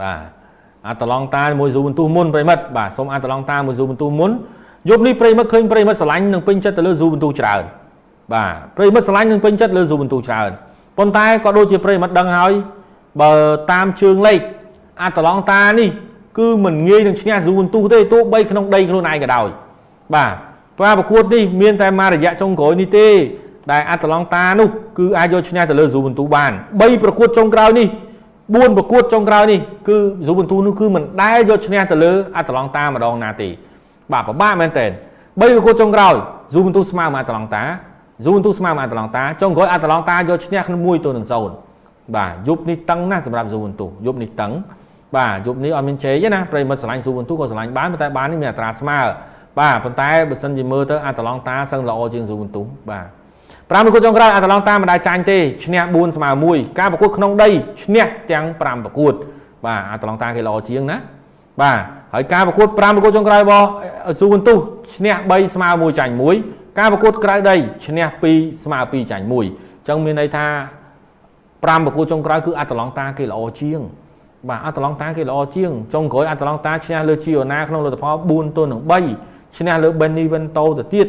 បាទអាតឡង់តាមួយស៊ូបន្ទុះមុនប្រិមិត្តបាទសូមអាតឡង់តាមួយស៊ូបន្ទុះមុនយប់នេះប្រិមិត្តឃើញប្រិមិត្តស្រឡាញ់នឹងពេញចិត្តទៅលើស៊ូបន្ទុះច្រើនបាទប្រិមិត្តស្រឡាញ់នឹងពេញចិត្តលើស៊ូបន្ទុះច្រើនប៉ុន្តែក៏ដូចជាប្រិមិត្តដឹងហើយបើតាមជើងលេខអាតឡង់តានេះគឺមិនងាយនឹងឈ្នះស៊ូបន្ទុះទេទោះបីក្នុងដីខ្លួនឯងក៏ដោយបាទការប្រកួតនេះមានតែមួយរយៈចុងក្រោយនេះទេដែលអាតឡង់តានោះគឺអាចយកឈ្នះទៅលើស៊ូបន្ទូបាន3ប្រកួតចុងក្រោយនេះ 4ប្រកួតចុងក្រោយនេះគឺស៊ូបន្ទូនោះគឺមិនដែលយកឈ្នះទៅលើអាតឡង់តាម្ដងណាទេបាទពិបាកមែនតើ3ប្រកួតចុងក្រោយស៊ូបន្ទូស្មើមកអាតឡង់តាស៊ូបន្ទូស្មើមកអាតឡង់តាចុងក្រោយអាតឡង់តាយកឈ្នះក្នុង1ទៅនឹង0បាទយប់នេះតឹងណាស់សម្រាប់ស៊ូបន្ទូយប់នេះតឹងបាទយប់នេះអត់មានជ័យទេណាប្រិមិត្តឆ្លាញ់ស៊ូបន្ទូក៏ឆ្លាញ់បានតែបាននេះមានអត្រាស្មើបាទប៉ុន្តែបើសិនជាមើលទៅអាតឡង់តាសឹងល្អជាងស៊ូបន្ទូបាទ 5ប្រកួតចុងក្រោយអាតឡង់តាមិនដែលចាញ់ទេឈ្នះ4ស្មើ1ការប្រកួតក្នុងដីឈ្នះទាំង5ប្រកួត បាទអាតឡង់តាគេល្អជាងណាបាទហើយការប្រកួត5ប្រកួតចុងក្រោយរបស់ស៊ូវន្ទុះឈ្នះ3ស្មើ1ចាញ់1ការប្រកួតក្រៅដីឈ្នះ2ស្មើ2ចាញ់1អញ្ចឹងមានន័យថា5ប្រកួតចុងក្រោយគឺអាតឡង់តាគេល្អជាង បាទអាតឡង់តាគេល្អជាងចុងក្រោយអាតឡង់តាឈ្នះលើជីអូណាក្នុងលទ្ធផល4ទល់នឹង3ឈ្នះលើ Benevento ទៅទៀត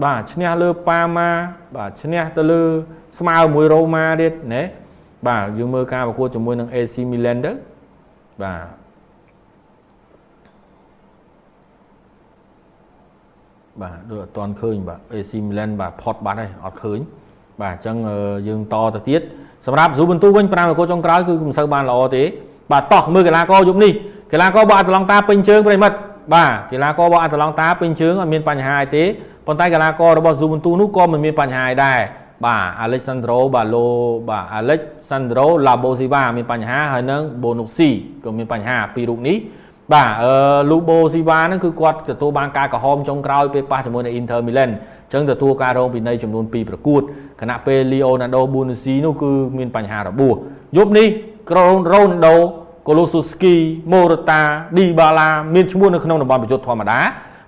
បាទឈ្នះលើប៉ាម៉ាបាទឈ្នះទៅលើស្មើមួយរ៉ូម៉ាទៀតណាបាទយើងមើលការប្រកួតជាមួយនឹង AC Milan ទៅបាទបាទដូចអត់ទាន់ឃើញបាទ AC Milan បាទផុតបាត់ហើយអត់ឃើញបាទអញ្ចឹងយើងតទៅទៀតសម្រាប់ស៊ូបន្ទូវិញ5ប្រកួតចុងក្រោយគឺមិនសូវបានល្អទេបាទតោះមើលកីឡាករយប់នេះកីឡាកររបស់អាត្លង់តាពេញជើងប្រិមិត្តបាទកីឡាកររបស់អាត្លង់តាពេញជើងអត់មានបញ្ហាអីទេ ប៉ុន្តែកីឡាកររបស់ Juventus នោះក៏មិនមានបញ្ហាដែរបាទ Alexandro បាទលោបាទ Alexandro Labosiva មានបញ្ហាហើយនឹង Bonucci ក៏មានបញ្ហាពីររូបនេះបាទអឺ Lubo Siva ហ្នឹងគឺគាត់ទទួលបានការក្រហមចុងក្រោយពេលប៉ះជាមួយនឹង Inter Milan អញ្ចឹងទទួលការរងពិន័យចំនួន2ប្រកួតខណៈពេល Leonardo Bonucci នោះគឺមានបញ្ហារបួសយប់នេះ Ronaldo Kolosuski Morata Dybala មានឈ្មោះនៅក្នុងតំបន់ប្រយុទ្ធធម្មតា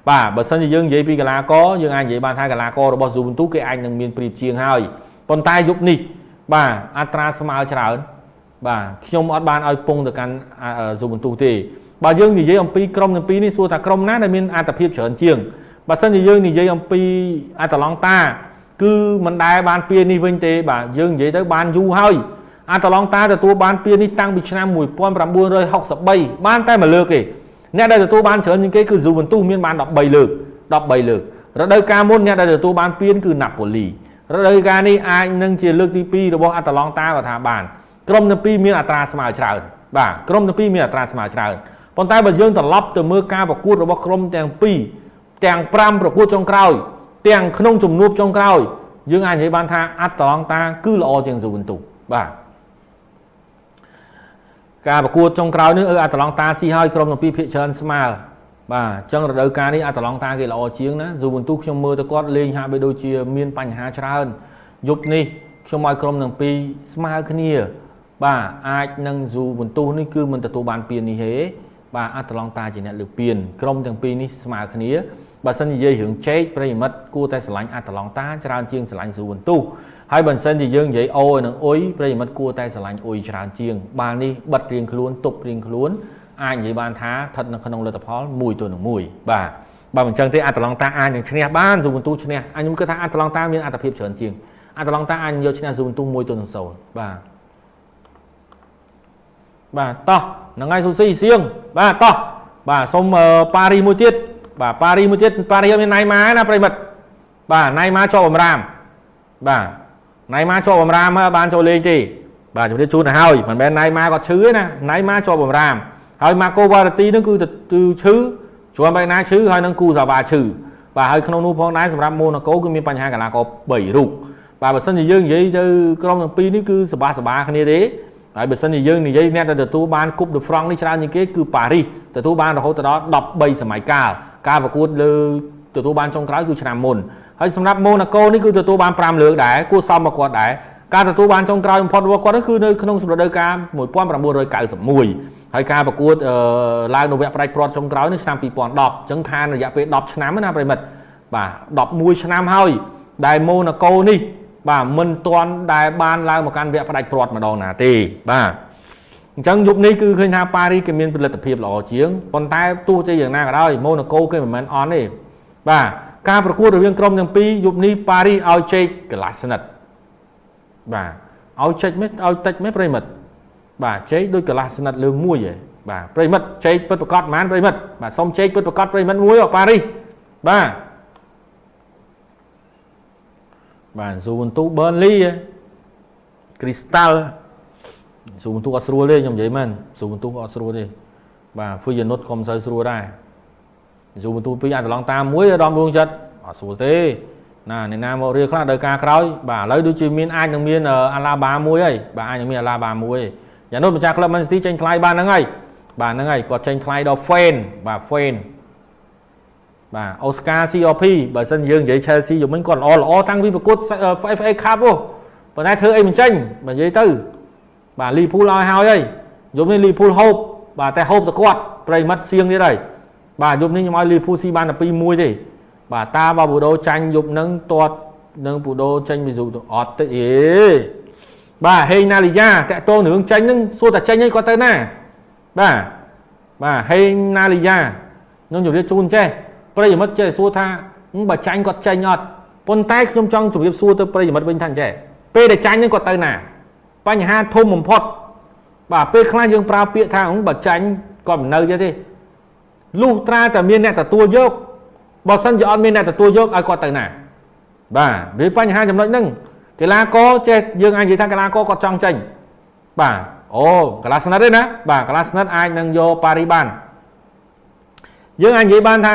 បាទបើសិនជាយើងនិយាយពីកីឡាករយើងអាចនិយាយបានថាកីឡាកររបស់ Juventus គេអាចនឹងមានព្រៀបជាងហើយប៉ុន្តែយប់នេះបាទអត្រាស្មើច្រើនបាទខ្ញុំអត់បានឲ្យពងទៅកាន់ Juventus ទេបើយើងនិយាយអំពីក្រុមទាំងពីរនេះសួរថាក្រុមណាដែលមានអត្ថភាពច្រើនជាងបើសិនជាយើងនិយាយអំពីអាតឡង់តា គឺមិនដែលបានពៀនេះវិញទេ បាទយើងនិយាយទៅបានយូរហើយអាតឡង់តាទទួលបានពៀនេះតាំងពីឆ្នាំ1963បានតែមួយលើកទេ អ្នកដែលទទួលបានច្រើនជាងគេគឺស៊ូវិនទូសមានបាន13លើក13លើករដូវកាលមុនអ្នកដែលទទួលបានពានគឺណាប៉ូលីរដូវកាលនេះអាចនឹងជាលើកទី2របស់អាតាឡង់តាក៏ថាបានក្រុមទាំងពីរមានអត្រាស្មើច្រើនបាទក្រុមទាំងពីរមានអត្រាស្មើច្រើនប៉ុន្តែបើយើងត្រឡប់ទៅមើលការប្រកួតរបស់ក្រុមទាំងពីរទាំង5ប្រកួតចុងក្រោយ ទាំងក្នុងជំនួបចុងក្រោយយើងអាចនិយាយបានថាអាតាឡង់តាគឺល្អជាងស៊ូវិនទូបាទ ការប្រកួតចុងក្រោយនេះអឺអាតឡង់តាស៊ីហើយក្រុមទាំងពីរភាគច្រើនស្មើបាទអញ្ចឹងរដូវកាលនេះអាតឡង់តាគេល្អជាងណាស៊ូវិនទូខ្ញុំមើលទៅគាត់លេងហាក់បីដូចជាមានបញ្ហាច្រើនយប់នេះខ្ញុំឲ្យក្រុមទាំងពីរស្មើគ្នា បាទអាចនឹងស៊ូវិនទូនេះគឺមិនទទួលបានពាននេះទេបាទអាតឡង់តាជាអ្នកលើកពានក្រុមទាំងពីរនេះស្មើគ្នាបើសិននិយាយរឿងជែកប្រិមិត្តគួរតែស្រឡាញ់អាតឡង់តាច្រើនជាងស្រឡាញ់ស៊ូវិនទូ ហើយបើសិនជាយើងនិយាយអូនឹងអ៊ុយប្រិយមិត្តគួរតែស្រឡាញ់អ៊ុយច្រើនជាង បាល់នេះបិទរៀងខ្លួនទប់រៀងខ្លួនអាចនិយាយបានថាស្ថិតនៅក្នុងលទ្ធផល1ទល់នឹង1បាទបើមិនចឹងទេអាតឡង់តាអាចនឹងឈ្នះបានស៊ូបន្ទូឈ្នះអញខ្ញុំគិតថាអាតឡង់តាមានអត្ថភាពច្រើនជាងអាតឡង់តាអាចយកឈ្នះស៊ូបន្ទូ1ទល់នឹង0បាទបាទតោះហ្នឹងហើយស៊ូស៊ីសៀងបាទតោះបាទសុំប៉ារីមួយទៀតបាទប៉ារីមួយទៀតប៉ារីមានណៃម៉ាណាប្រិមិត្តបាទណៃម៉ាជាប់បំរាមបាទ ណៃម៉ាជាប់បំរាមហើយបានចូលលេងទេបាទជំរាបជូនទៅហើយមិនមែនណៃម៉ាគាត់ឈឺទេណាណៃម៉ាជាប់បំរាមហើយម៉ាកូវ៉ារ៉ាទីនឹងគឺគឺឈឺជួនបែកណាឈឺហើយនឹងគូសាវ៉ាឈឺបាទហើយក្នុងនោះផងដែរសម្រាប់ម៉ូណាកូគឺមានបញ្ហាកីឡាករ3រូបបាទបើសិនជាយើងនិយាយទៅក្រុមទាំងពីរនេះគឺសបាសបាគ្នាទេហើយបើសិនជាយើងនិយាយអ្នកដែលទទួលបានគប់ដឺហ្វ្រង់នេះច្រើនជាងគេគឺប៉ារីសទទួលបានរហូតដល់13សម័យកាលការប្រកួតលើទទួលបានចុងក្រោយគឺឆ្នាំមុន ហើយសម្រាប់ម៉ូណាកូនេះគឺទទួលបាន5លើកដែរគួរសមមកគាត់ដែរការទទួលបានចុងក្រោយបំផុតរបស់គាត់គឺនៅក្នុងរដូវកាល1991ហើយការប្រកួតឡើងនៅវគ្គផ្ដាច់ព្រាត់ចុងក្រោយនេះឆ្នាំ2010អញ្ចឹងខានរយៈពេល10ឆ្នាំណាប្រិមិត្តបាទ11ឆ្នាំហើយដែលម៉ូណាកូនេះបាទមិនទាន់ដែលបានឡើងមកកាន់វគ្គផ្ដាច់ព្រាត់ម្ដងណាទេបាទអញ្ចឹងយប់នេះគឺឃើញថាប៉ារីគេមានផលិតភាពល្អជាងប៉ុន្តែទោះជាយ៉ាងណាក៏ដោយម៉ូណាកូគេមិនមែនអន់ទេបាទ ការប្រកួតរវាងក្រុមទាំងពីរយប់នេះប៉ារីឲ្យជ័យកន្លះស្និតបាទឲ្យចេចមិនឲ្យតិចមិនប្រិមិត្តបាទជ័យដូចកន្លះស្និតលើមួយឯងបាទប្រិមិត្តជ័យពិតប្រកបប៉ុន្មានប្រិមិត្តបាទសុំជ័យពិតប្រកបប្រិមិត្តមួយប៉ារីបាទបាទស៊ូវន្ទូប៊ឺនលីគ្រីស្តាល់ស៊ូវន្ទូអត់ស្រួលទេខ្ញុំនិយាយមែនស៊ូវន្ទូអត់ស្រួលទេបាទហ្វីយ៉ានុតក៏មិនសូវស្រួលដែរ ស៊ូវន្ទូពីរអាចប្រឡងតាមមួយអារម្មណ៍រួងចិត្តអត់ស្រួលទេណាអ្នកណាមករៀលខ្លះដល់ការក្រោយបាទឥឡូវដូចជាមានអាចនឹងមានអាឡាបាមួយហើយបាទអាចនឹងមានអាឡាបាមួយយ៉ាងនោះម្ចាស់ក្លឹប Man City ចេញថ្លៃបានហ្នឹងហើយបាទហ្នឹងហើយគាត់ចេញថ្លៃដល់ Fan បាទ Fan បាទអូស្ការ COP បើសិនយើងនិយាយ Chelsea យមិញគាត់ល្អល្អតាំងពីប្រកួត FA Cup ហ៎ប៉ុន្តែធ្វើអីមិនចេញបើនិយាយទៅបាទ Liverpool ឲ្យហើយហើយយប់នេះ Liverpool ហូបបាទតែហូបតែគាត់ប្រិមិត្តសៀងទៀតហើយ បាទយប់នេះខ្ញុំឲ្យ Liverpool ស៊ីបានតែ2-1ទេបាទតាបើពូដូចាញ់យប់នឹងទាត់នឹងពូដូចេញមីស៊ូអត់ទេអេបាទហេងណាលីយ៉ាតាក់តងរឿងចាញ់នឹងសួរតែចាញ់អីគាត់ទៅណាបាទបាទហេងណាលីយ៉ាខ្ញុំជម្រាបជូនចេះប្រិយមិត្តចេះសួរថាបើចាញ់គាត់ចាញ់អត់ប៉ុន្តែខ្ញុំចង់ជម្រាបសួរទៅប្រិយមិត្តវិញថាចេះពេលដែលចាញ់នឹងគាត់ទៅណា បញ្ហាធំបំផុតបាទពេលខ្លះយើងប្រើពាក្យថាបើចាញ់គាត់មិននៅទៀតទេ លុះត្រាតែមានអ្នកទទួលយកបើសិនជាអត់មានអ្នកទទួលយកឲ្យគាត់ទៅណាបាទវាបញ្ហាចំណុចហ្នឹងកីឡាករចេះយើងអាចនិយាយថាកីឡាករគាត់ចង់ចេញបាទអូកីឡាស្និតទេណាបាទកីឡាស្និតអាចនឹងយកប៉ារីបានយើងអាចនិយាយបានថា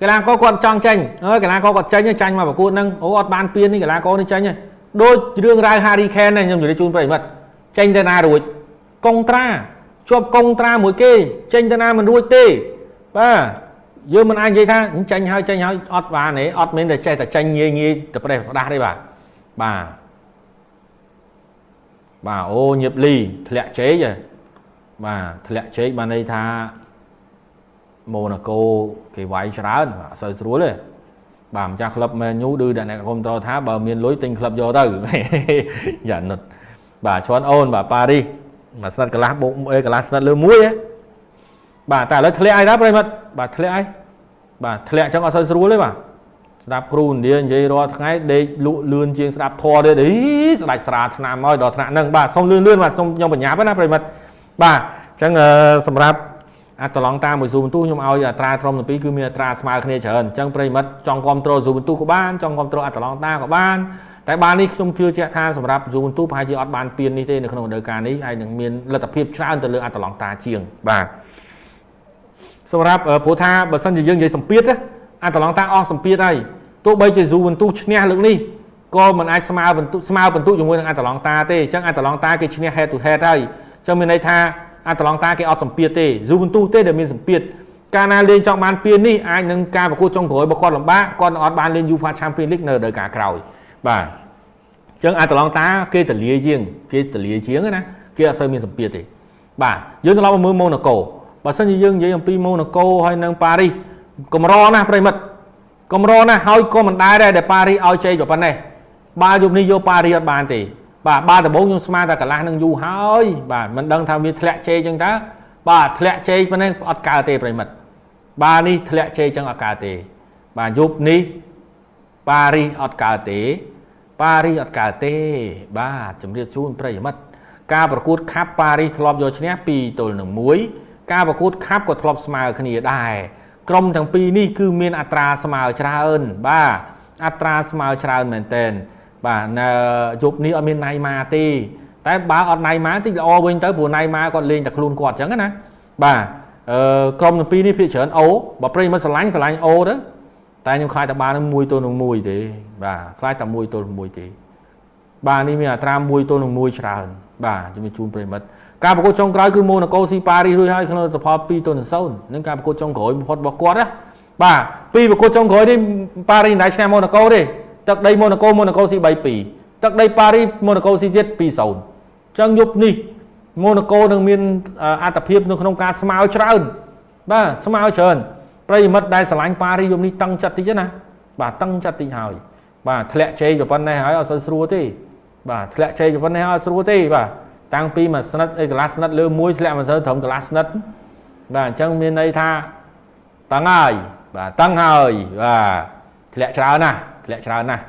កីឡាករគាត់ចង់ចេញអើកីឡាករគាត់ចេញចាញ់មកប្រកួតហ្នឹងអូអត់បានពៀននេះកីឡាករនេះចេញដូចរឿងរ៉ាវ Harry Kane ហ្នឹងខ្ញុំនិយាយជូនប្រិមិត្តចេញទៅណារួចកុងត្រាជាប់កុងត្រាមួយគេចេញទៅណាមិនរួចទេ បាទយើងមិនអាចនិយាយថាចាញ់ហើយចាញ់ហើយអត់បានទេអត់មានតែចេះតែចាញ់ងាយងាយទៅប្រេះប្រដាស់ទេបាទបាទបាទអូញៀបលីធ្លាក់ជែកបាទធ្លាក់ជែកបានន័យថាម៉ូណាកូគេវាយច្រើនអត់សូវស្រួលទេបាទម្ចាស់ក្លឹបមែនយូឌឺដែលអ្នកគ្រប់តថាបើមានលុយទិញក្លឹបយកទៅយ៉ានុតបាទឈွန်អូនបាទប៉ារីសមួយស្និតកន្លះបូកអេកន្លះស្និតលើមួយ បាទតែឥឡូវធ្លាក់អីដែរប្រិមិត្តបាទធ្លាក់អីបាទធ្លាក់ចឹងអត់សូវស្រួលទេបាទស្ដាប់គ្រូឥណ្ឌានិយាយរាល់ថ្ងៃដេកលក់លឿនជាងស្ដាប់ធម៌ទៀតអីស្ដាច់ស្រាឆ្នាំហើយដល់ថ្នាក់ហ្នឹងបាទសុំលឿនលឿនបាទសុំខ្ញុំបញ្ញាប់ណាប្រិមិត្តបាទអញ្ចឹងសម្រាប់អាតឡង់តាមួយស៊ូបន្ទូខ្ញុំឲ្យអត្រាធំទាំងពីរគឺមានអត្រាស្មើគ្នាច្រើនអញ្ចឹងប្រិមិត្តចង់គ្រប់គ្រងស៊ូបន្ទូក៏បានចង់គ្រប់គ្រងអតឡង់តាក៏បានតែបាននេះខ្ញុំជឿជាក់ថាសម្រាប់ស៊ូបន្ទូប្រហែលជាអត់បានពៀននេះទេនៅក្នុងរដូវកាលនេះហើយនឹងមានលទ្ធភាពច្រើនទៅលើអតឡង់តាជាងបាទ សម្រាប់ព្រោះថាបើសិនជាយើងនិយាយសម្ពាធអាតឡង់តាអស់សម្ពាធហើយទោះបីជាស៊ូបន្ទូឈ្នះលើកនេះក៏មិនអាចស្មើបន្ទុស្មើបន្ទុជាមួយនឹងអាតឡង់តាទេអញ្ចឹងអាតឡង់តាគេឈ្នះ head to head ហើយអញ្ចឹងមានន័យថាអាតឡង់តាគេអត់សម្ពាធទេស៊ូបន្ទូទេដែលមានសម្ពាធកាលណាលេងចង់បានពៀននេះអាចនឹងការប្រកួតចុងក្រោយរបស់គាត់លំបាកគាត់អត់បានលេង UEFA Champions League នៅរដូវកាលក្រោយបាទអញ្ចឹងអាតឡង់តាគេតលាជាងគេតលាជាងណាគេអត់សូវមានសម្ពាធទេបាទយើងត្រឡប់មកមើលម៉ូណាកូ បើសិនជាយើងនិយាយអំពីម៉ូណាកូហើយនិងប៉ារីសកម្រណាស់ប្រិមិត្តកម្រណាស់ហើយក៏មិនដែរដែរដែលប៉ារីសឲ្យជ័យប៉ុណ្ណេះបើយប់នេះយកប៉ារីសអត់បានទេបាទបាទដំបូងខ្ញុំស្មានតែកន្លះនឹងយូរហើយបាទមិនដឹងថាវាធ្លាក់ជ័យចឹងតើបាទធ្លាក់ជ័យប៉ុណ្ណេះអត់កើតទេប្រិមិត្តបាទនេះធ្លាក់ជ័យចឹងអត់កើតទេ បាទយប់នេះប៉ារីសអត់កើតទេប៉ារីសអត់កើតទេ បាទជំរាបជូនប្រិយមិត្តការប្រកួតខាប់ប៉ារីសធ្លាប់យកឈ្នះ2ទល់នឹង1 ការប្រកួតខាប់ក៏ធ្លាប់ស្មើគ្នាដែរក្រុមទាំងពីរនេះគឺមានអត្រាស្មើច្រើនបាទអត្រាស្មើច្រើនមែនទែនបាទនៅយប់នេះអត់មានណៃម៉ាទេតែបើអត់ណៃម៉ាតិចល្អវិញទៅព្រោះណៃម៉ាគាត់លេងតែខ្លួនគាត់អញ្ចឹងណាបាទអឺក្រុមទាំងពីរនេះភាគច្រើនអូបើប្រិយមិត្តស្រឡាញ់ស្រឡាញ់អូទៅតែខ្ញុំខ្លាចតែបាននឹង1ទល់នឹង1ទេបាទខ្លាចតែ1ទល់នឹង1ទេបាទនេះមានអត្រា1ទល់នឹង1ច្រើនបាទជំរាបជូនប្រិយមិត្ត ការប្រកួតចុងក្រោយគឺម៉ូណាកូស៊ីប៉ារីសរួចហើយក្នុងលទ្ធផល2ទល់នឹង0នឹងការប្រកួតចុងក្រោយបំផុតរបស់គាត់ណាបាទពីប្រកួតចុងក្រោយនេះប៉ារីសមិនដែលឈ្នះម៉ូណាកូទេទឹកដីម៉ូណាកូម៉ូណាកូស៊ី3-2ទឹកដីប៉ារីសម៉ូណាកូស៊ីទៀត2-0អញ្ចឹងយប់នេះម៉ូណាកូនឹងមានអត្តភាពនៅក្នុងការស្មើច្រើនបាទស្មើច្រើនប្រិយមិត្តដែលឆ្លាញ់ប៉ារីសយប់នេះតឹងចិត្តតិចណាបាទតឹងចិត្តតិចហើយបាទធ្លាក់ជ័យប៉ុណ្ណេះហើយអត់សូវស្រួលទេបាទធ្លាក់ជ័យប៉ុណ្ណេះអត់ស្រួលទេបាទ តាំងពីមួយស្និតអីកន្លះស្និតលើមួយធ្លាក់មកទៅត្រឹមកន្លះស្និតបាទអញ្ចឹងមានន័យថាតឹងហើយបាទតឹងហើយបាទធ្លាក់ច្រើនណាស់ធ្លាក់ច្រើនណាស់